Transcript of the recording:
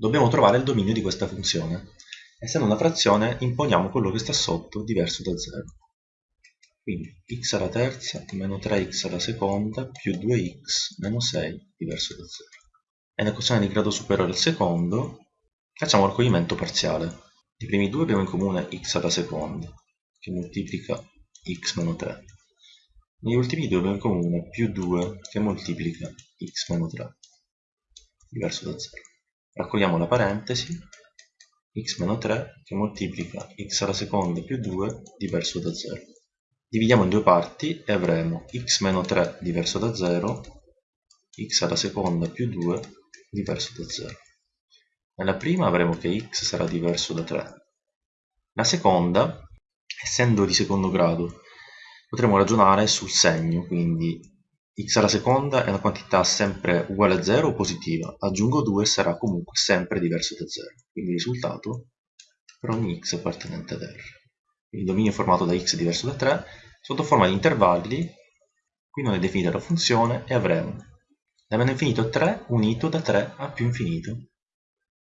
dobbiamo trovare il dominio di questa funzione. Essendo una frazione, imponiamo quello che sta sotto diverso da 0. Quindi x alla terza meno 3x alla seconda più 2x meno 6 diverso da 0. E nell'equazione di grado superiore al secondo facciamo il raccoglimento parziale. I primi due abbiamo in comune x alla seconda, che moltiplica x meno 3. Negli ultimi due abbiamo in comune più 2 che moltiplica x meno 3, diverso da 0. Raccogliamo la parentesi, x meno 3 che moltiplica x alla seconda più 2 diverso da 0. Dividiamo in due parti e avremo x meno 3 diverso da 0, x alla seconda più 2 diverso da 0. Nella prima avremo che x sarà diverso da 3. La seconda, essendo di secondo grado, potremo ragionare sul segno, quindi x alla seconda è una quantità sempre uguale a 0 o positiva, aggiungo 2 sarà comunque sempre diverso da 0, quindi il risultato per ogni x appartenente ad R. Il dominio formato da x diverso da 3 sotto forma di intervalli, qui non è definita la funzione, e avremo da meno infinito 3 unito da 3 a più infinito.